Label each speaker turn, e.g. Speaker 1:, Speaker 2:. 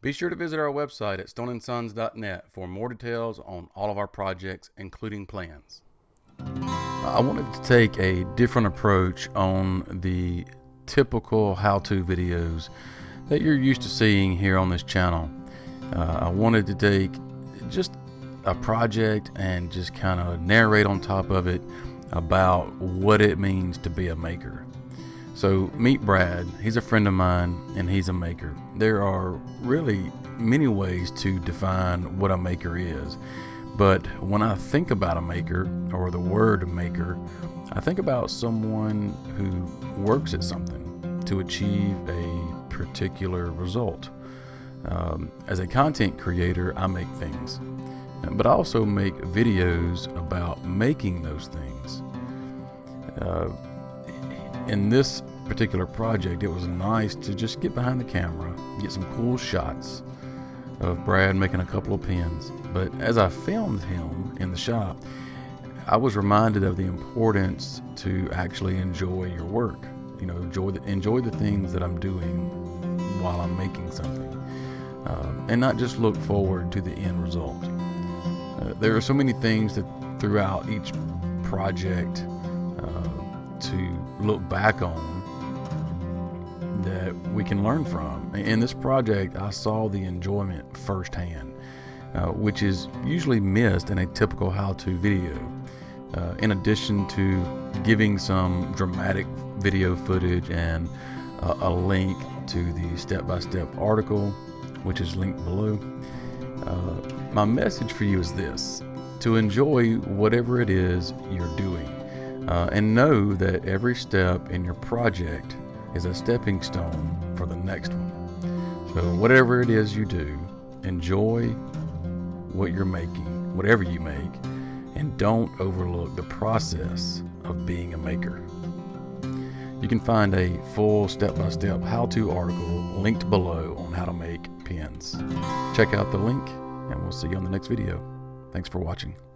Speaker 1: Be sure to visit our website at stoneandsons.net for more details on all of our projects, including plans. I wanted to take a different approach on the typical how-to videos that you're used to seeing here on this channel. Uh, I wanted to take just a project and just kind of narrate on top of it about what it means to be a maker. So meet Brad. He's a friend of mine and he's a maker. There are really many ways to define what a maker is. But when I think about a maker or the word maker, I think about someone who works at something to achieve a particular result. Um, as a content creator, I make things, but I also make videos about making those things. Uh, in this particular project, it was nice to just get behind the camera, get some cool shots of Brad making a couple of pins. But as I filmed him in the shop, I was reminded of the importance to actually enjoy your work. You know, enjoy the, enjoy the things that I'm doing while I'm making something, um, and not just look forward to the end result. Uh, there are so many things that throughout each project uh, to look back on that we can learn from. In this project, I saw the enjoyment firsthand, uh, which is usually missed in a typical how-to video. Uh, in addition to giving some dramatic video footage and uh, a link to the step-by-step article, which is linked below, uh, my message for you is this, to enjoy whatever it is you're doing. Uh, and know that every step in your project is a stepping stone for the next one. So, whatever it is you do, enjoy what you're making, whatever you make, and don't overlook the process of being a maker. You can find a full step-by-step how-to article linked below on how to make pins. Check out the link, and we'll see you on the next video. Thanks for watching.